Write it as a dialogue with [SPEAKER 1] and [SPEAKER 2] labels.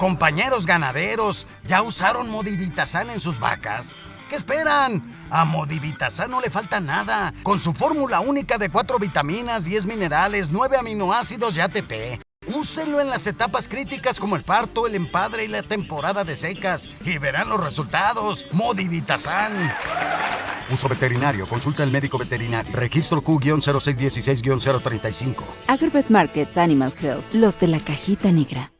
[SPEAKER 1] Compañeros ganaderos, ¿ya usaron Modivitasan en sus vacas? ¿Qué esperan? A Modivitasan no le falta nada. Con su fórmula única de 4 vitaminas, 10 minerales, 9 aminoácidos y ATP. Úsenlo en las etapas críticas como el parto, el empadre y la temporada de secas y verán los resultados. Modivitasan. Uso veterinario. Consulta al médico veterinario. Registro Q-0616-035.
[SPEAKER 2] Agribet Market Animal Health. Los de la cajita negra.